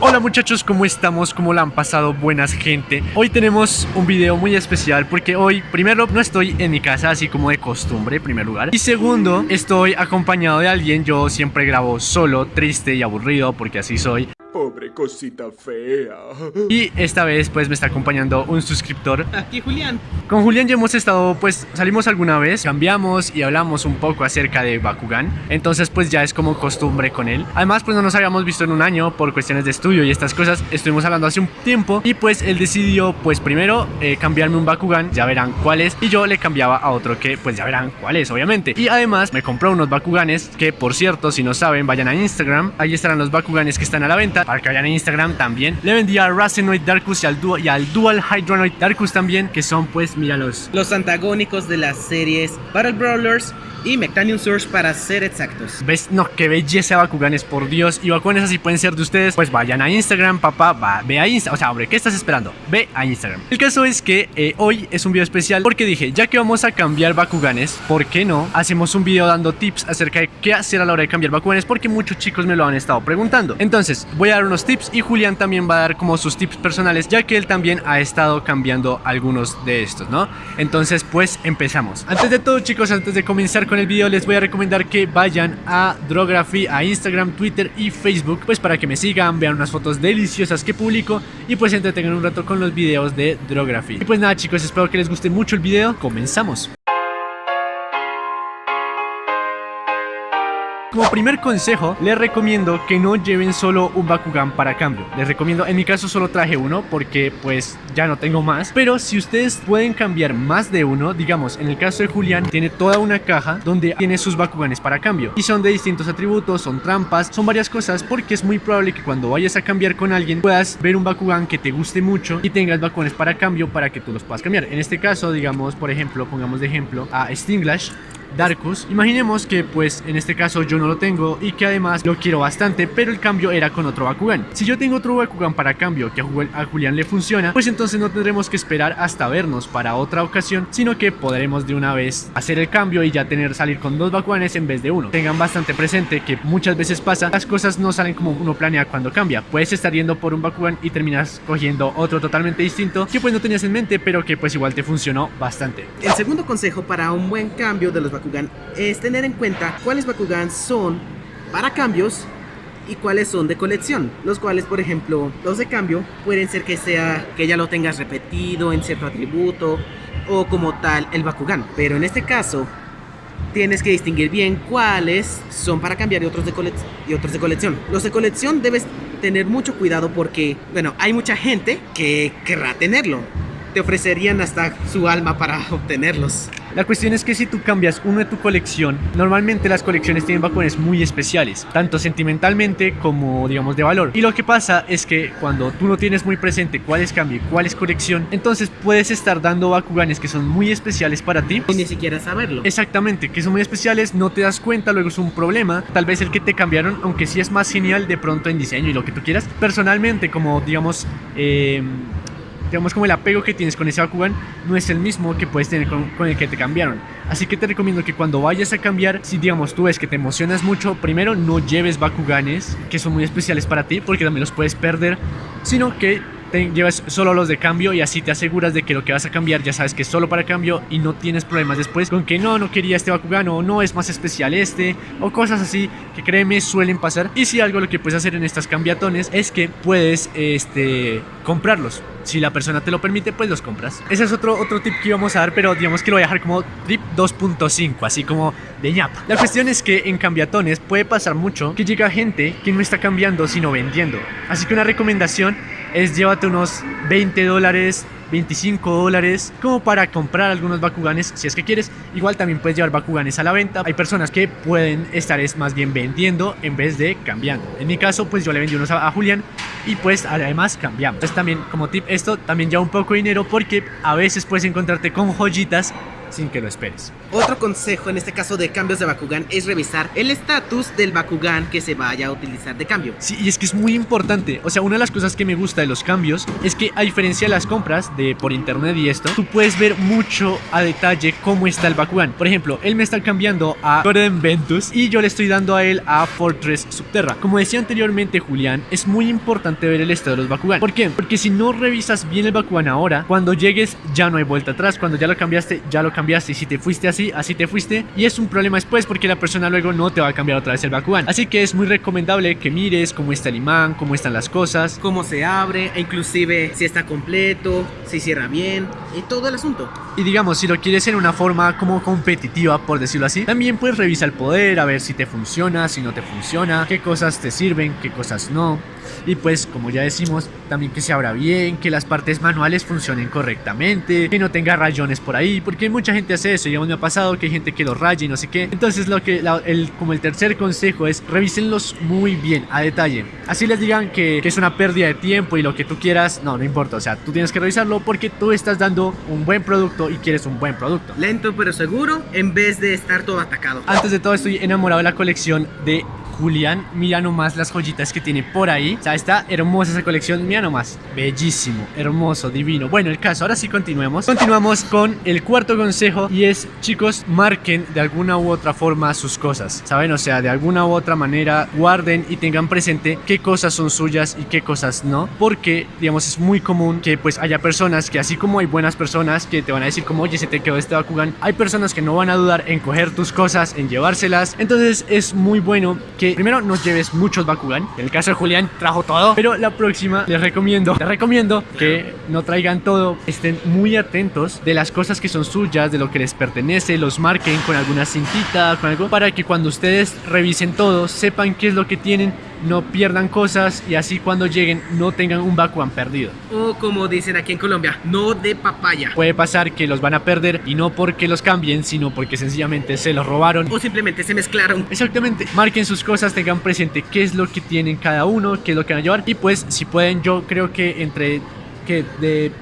Hola muchachos, ¿cómo estamos? ¿Cómo la han pasado? Buenas gente. Hoy tenemos un video muy especial porque hoy, primero, no estoy en mi casa así como de costumbre, en primer lugar. Y segundo, estoy acompañado de alguien, yo siempre grabo solo, triste y aburrido porque así soy. Pobre cosita fea. Y esta vez pues me está acompañando un suscriptor Aquí Julián. Con Julián ya hemos estado, pues salimos alguna vez, cambiamos y hablamos un poco acerca de Bakugan. Entonces pues ya es como costumbre con él. Además pues no nos habíamos visto en un año por cuestiones de estudio y estas cosas. Estuvimos hablando hace un tiempo y pues él decidió pues primero eh, cambiarme un Bakugan, ya verán cuál es. Y yo le cambiaba a otro que pues ya verán cuál es obviamente. Y además me compró unos Bakuganes que por cierto si no saben vayan a Instagram. Ahí estarán los Bakuganes que están a la venta para que vayan a Instagram también. Le vendí a Racenoid Darkus y al, Dual, y al Dual Hydronoid Darkus también que son pues míralos Los antagónicos de las series Battle Brawlers y Mectanium Source para ser exactos. ¿Ves? No, qué belleza Bakuganes, por Dios. Y Bakuganes así pueden ser de ustedes. Pues vayan a Instagram, papá. Va, ve a Instagram. O sea, hombre, ¿qué estás esperando? Ve a Instagram. El caso es que eh, hoy es un video especial porque dije, ya que vamos a cambiar Bakuganes, ¿por qué no? Hacemos un video dando tips acerca de qué hacer a la hora de cambiar Bakuganes porque muchos chicos me lo han estado preguntando. Entonces, voy a dar tips y Julián también va a dar como sus tips personales, ya que él también ha estado cambiando algunos de estos, ¿no? Entonces, pues empezamos. Antes de todo, chicos, antes de comenzar con el video, les voy a recomendar que vayan a Drography, a Instagram, Twitter y Facebook, pues para que me sigan, vean unas fotos deliciosas que publico y pues entretengan un rato con los videos de Drography. Y pues nada, chicos, espero que les guste mucho el video. Comenzamos. Como primer consejo, les recomiendo que no lleven solo un Bakugan para cambio. Les recomiendo, en mi caso solo traje uno porque pues ya no tengo más. Pero si ustedes pueden cambiar más de uno, digamos, en el caso de Julián, tiene toda una caja donde tiene sus Bakuganes para cambio. Y son de distintos atributos, son trampas, son varias cosas porque es muy probable que cuando vayas a cambiar con alguien puedas ver un Bakugan que te guste mucho y tengas Bakuganes para cambio para que tú los puedas cambiar. En este caso, digamos, por ejemplo, pongamos de ejemplo a Stinglash Darkus. Imaginemos que pues en este caso yo no lo tengo y que además lo quiero bastante, pero el cambio era con otro Bakugan. Si yo tengo otro Bakugan para cambio que a Julián le funciona, pues entonces no tendremos que esperar hasta vernos para otra ocasión, sino que podremos de una vez hacer el cambio y ya tener salir con dos Bakuganes en vez de uno. Tengan bastante presente que muchas veces pasa, las cosas no salen como uno planea cuando cambia. Puedes estar yendo por un Bakugan y terminas cogiendo otro totalmente distinto que pues no tenías en mente, pero que pues igual te funcionó bastante. El segundo consejo para un buen cambio de los Bakugan es tener en cuenta cuáles Bakugan son para cambios y cuáles son de colección, los cuales por ejemplo los de cambio pueden ser que sea que ya lo tengas repetido en cierto atributo o como tal el Bakugan, pero en este caso tienes que distinguir bien cuáles son para cambiar y otros de, y otros de colección. Los de colección debes tener mucho cuidado porque, bueno, hay mucha gente que querrá tenerlo. Te ofrecerían hasta su alma para obtenerlos. La cuestión es que si tú cambias uno de tu colección, normalmente las colecciones tienen Bakuganes muy especiales, tanto sentimentalmente como digamos de valor. Y lo que pasa es que cuando tú no tienes muy presente cuál es cambio y cuál es colección, entonces puedes estar dando Bakuganes que son muy especiales para ti. Y ni siquiera saberlo. Exactamente, que son muy especiales, no te das cuenta, luego es un problema. Tal vez el que te cambiaron, aunque sí es más genial de pronto en diseño y lo que tú quieras. Personalmente, como digamos... Eh, digamos como el apego que tienes con ese Bakugan no es el mismo que puedes tener con, con, el que te cambiaron. Así que te recomiendo que cuando vayas a cambiar, si digamos tú ves que te emocionas mucho, primero no lleves Bakuganes que son muy especiales para ti porque también los puedes perder, sino que llevas solo los de cambio y así te aseguras de que lo que vas a cambiar ya sabes que es solo para cambio y no tienes problemas después con que no, no quería este Bakugan o no es más especial este o cosas así que créeme suelen pasar y si algo lo que puedes hacer en estas cambiatones es que puedes este comprarlos si la persona te lo permite, pues los compras. Ese es otro, otro tip que íbamos a dar, pero digamos que lo voy a dejar como tip 2.5, así como de ñapa. La cuestión es que en cambiatones puede pasar mucho que llega gente que no está cambiando, sino vendiendo. Así que una recomendación es llévate unos 20 dólares 25 dólares como para comprar algunos Bakuganes si es que quieres. Igual también puedes llevar Bakuganes a la venta. Hay personas que pueden estar es más bien vendiendo en vez de cambiando. En mi caso pues yo le vendí unos a, a Julián y pues además cambiamos. Entonces también como tip esto también lleva un poco de dinero porque a veces puedes encontrarte con joyitas sin que lo esperes. Otro consejo en este caso de cambios de Bakugan es revisar el estatus del Bakugan que se vaya a utilizar de cambio. Sí, y es que es muy importante. O sea, una de las cosas que me gusta de los cambios es que a diferencia de las compras de por internet y esto, tú puedes ver mucho a detalle cómo está el Bakugan. Por ejemplo, él me está cambiando a Gordon Ventus y yo le estoy dando a él a Fortress Subterra. Como decía anteriormente Julián, es muy importante ver el estado de los Bakugan. ¿Por qué? Porque si no revisas bien el Bakugan ahora, cuando llegues ya no hay vuelta atrás. Cuando ya lo cambiaste, ya lo cambiaste. Y si te fuiste así, así te fuiste. Y es un problema después porque la persona luego no te va a cambiar otra vez el Bakugan. Así que es muy recomendable que mires cómo está el imán, cómo están las cosas. Cómo se abre, e inclusive si está completo, si cierra bien y todo el asunto. Y digamos, si lo quieres en una forma como competitiva, por decirlo así, también puedes revisar el poder, a ver si te funciona, si no te funciona, qué cosas te sirven, qué cosas no. Y pues, como ya decimos, también que se abra bien, que las partes manuales funcionen correctamente, que no tenga rayones por ahí, porque mucha gente hace eso, digamos, me ha pasado que hay gente que los raya y no sé qué. Entonces, lo que, la- el, como el tercer consejo es, revísenlos muy bien, a detalle. Así les digan que, que es una pérdida de tiempo y lo que tú quieras, no, no importa, o sea, tú tienes que revisarlo porque tú estás dando un buen producto y quieres un buen producto. Lento pero seguro en vez de estar todo atacado. Antes de todo estoy enamorado de la colección de Julián. Mira nomás las joyitas que tiene por ahí. O sea, está hermosa esa colección. Mira nomás. Bellísimo, hermoso, divino. Bueno, el caso, ahora sí continuemos. Continuamos con el cuarto consejo y es, chicos, marquen de alguna u otra forma sus cosas. ¿Saben? O sea, de alguna u otra manera guarden y tengan presente qué cosas son suyas y qué cosas no. Porque, digamos, es muy común que pues haya personas que así como hay buenas personas que te van a decir como, oye, se te quedó este Bakugan, hay personas que no van a dudar en coger tus cosas, en llevárselas. Entonces es muy bueno primero no lleves muchos Bakugan. En el caso de Julián trajo todo, pero la próxima les recomiendo, les recomiendo que no traigan todo, estén muy atentos de las cosas que son suyas, de lo que les pertenece, los marquen con alguna cintita, con algo, para que cuando ustedes revisen todo, sepan qué es lo que tienen, no pierdan cosas y así cuando lleguen no tengan un Bakugan perdido. O como dicen aquí en Colombia, no de papaya. Puede pasar que los van a perder y no porque los cambien, sino porque sencillamente se los robaron. O simplemente se mezclaron. Exactamente, marquen sus cosas, tengan presente qué es lo que tienen cada uno, qué es lo que van a llevar. Y pues, si pueden, yo creo que entre que de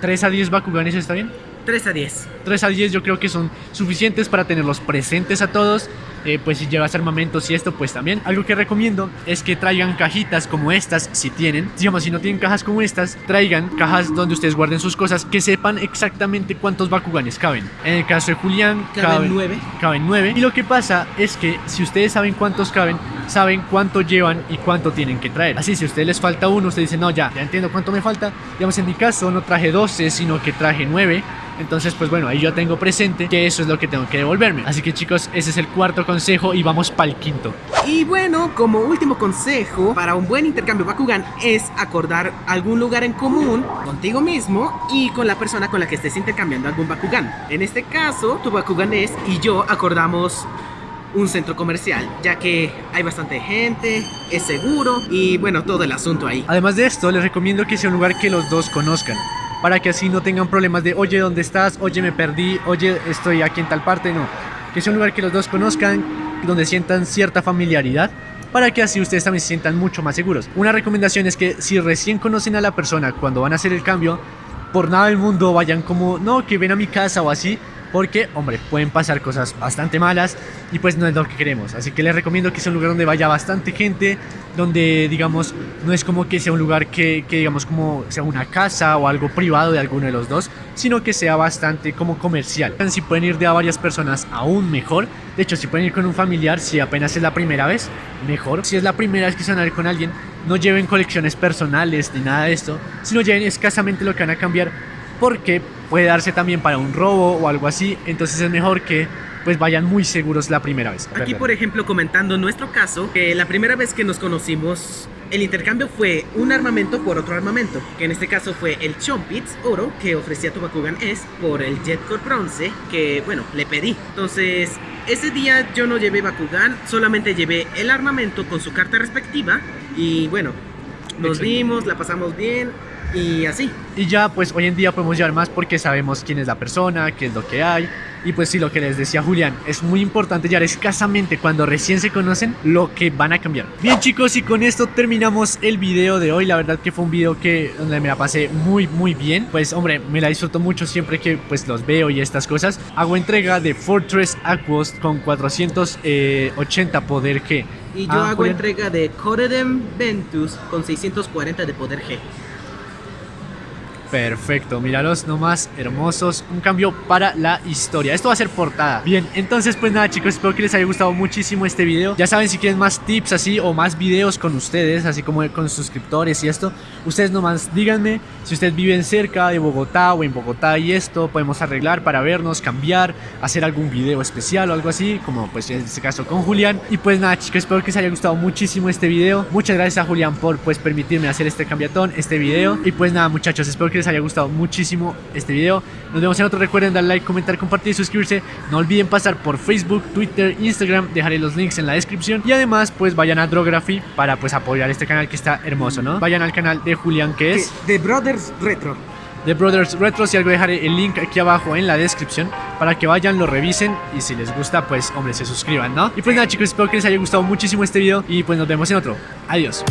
3 a 10 Bakuganes está bien. 3 a 10. 3 a 10 yo creo que son suficientes para tenerlos presentes a todos. Eh, pues si llevas armamentos y esto, pues también. Algo que recomiendo es que traigan cajitas como estas, si tienen. Digamos, si no tienen cajas como estas, traigan cajas donde ustedes guarden sus cosas, que sepan exactamente cuántos Bakuganes caben. En el caso de Julián, Caben nueve. Caben 9. Y lo que pasa es que si ustedes saben cuántos caben, saben cuánto llevan y cuánto tienen que traer. Así, si a ustedes les falta uno, ustedes dicen, no, ya, ya entiendo cuánto me falta. Digamos, en mi caso no traje 12, sino que traje 9. Entonces, pues bueno, ahí yo tengo presente que eso es lo que tengo que devolverme. Así que chicos, ese es el cuarto consejo y vamos para el quinto. Y bueno, como último consejo para un buen intercambio Bakugan es acordar algún lugar en común contigo mismo y con la persona con la que estés intercambiando algún Bakugan. En este caso, tu Bakugan es y yo acordamos un centro comercial, ya que hay bastante gente, es seguro y bueno, todo el asunto ahí. Además de esto, les recomiendo que sea un lugar que los dos conozcan. Para que así no tengan problemas de, oye, ¿dónde estás? Oye, me perdí. Oye, estoy aquí en tal parte. No. Que sea un lugar que los dos conozcan, donde sientan cierta familiaridad. Para que así ustedes también se sientan mucho más seguros. Una recomendación es que si recién conocen a la persona cuando van a hacer el cambio, por nada del mundo vayan como, no, que ven a mi casa o así. Porque, hombre, pueden pasar cosas bastante malas y pues no es lo que queremos. Así que les recomiendo que sea un lugar donde vaya bastante gente, donde, digamos, no es como que sea un lugar que, que, digamos, como sea una casa o algo privado de alguno de los dos, sino que sea bastante como comercial. Si pueden ir de a varias personas, aún mejor. De hecho, si pueden ir con un familiar, si apenas es la primera vez, mejor. Si es la primera vez que se van a ir con alguien, no lleven colecciones personales ni nada de esto, sino lleven escasamente lo que van a cambiar porque puede darse también para un robo o algo así, entonces es mejor que pues vayan muy seguros la primera vez. Aquí, por ejemplo, comentando nuestro caso, que la primera vez que nos conocimos, el intercambio fue un armamento por otro armamento, que en este caso fue el Chompits oro que ofrecía tu Bakugan S por el Jet Core bronce, que bueno, le pedí. Entonces, ese día yo no llevé Bakugan, solamente llevé el armamento con su carta respectiva y bueno, nos Exacto. vimos, la pasamos bien. Y así. Y ya pues hoy en día podemos llevar más porque sabemos quién es la persona, qué es lo que hay. Y pues sí, lo que les decía Julián, es muy importante llevar escasamente cuando recién se conocen lo que van a cambiar. Bien chicos, y con esto terminamos el video de hoy. La verdad que fue un video que donde me la pasé muy muy bien. Pues hombre, me la disfruto mucho siempre que pues los veo y estas cosas. Hago entrega de Fortress Aquos con 480 poder G. Y yo Ah, hago Julián. entrega de Coredem Ventus con 640 de poder G. Perfecto, míralos nomás, hermosos. Un cambio para la historia. Esto va a ser portada. Bien, entonces pues nada chicos, espero que les haya gustado muchísimo este video. Ya saben, si quieren más tips así o más videos con ustedes, así como con suscriptores y esto, ustedes nomás díganme si ustedes viven cerca de Bogotá o en Bogotá y esto, podemos arreglar para vernos, cambiar, hacer algún video especial o algo así, como pues en este caso con Julián. Y pues nada chicos, espero que les haya gustado muchísimo este video. Muchas gracias a Julián por pues permitirme hacer este cambiatón, este video. Y pues nada muchachos, espero que les haya gustado muchísimo este video. Nos vemos en otro. Recuerden dar like, comentar, compartir y suscribirse. No olviden pasar por Facebook, Twitter, Instagram. Dejaré los links en la descripción. Y además, pues vayan a Drography para pues apoyar este canal que está hermoso, ¿no? Vayan al canal de Julián que es The Brothers Retro. The Brothers Retro. Si algo dejaré el link aquí abajo en la descripción para que vayan, lo revisen y si les gusta, pues hombre, se suscriban, ¿no? Y pues nada chicos, espero que les haya gustado muchísimo este video y pues nos vemos en otro. Adiós.